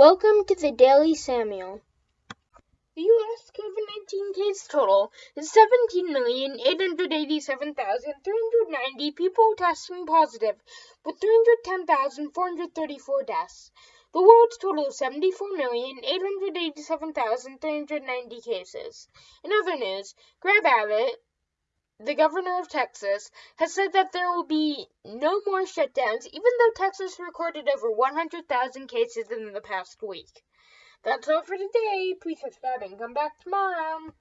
Welcome to the Daily Samuel. The U.S. COVID 19 case total is 17,887,390 people testing positive, with 310,434 deaths. The world's total is 74,887,390 cases. In other news, Greg Abbott, the governor of Texas, has said that there will be no more shutdowns, even though Texas recorded over 100,000 cases in the past week. That's all for today. Please subscribe and come back tomorrow.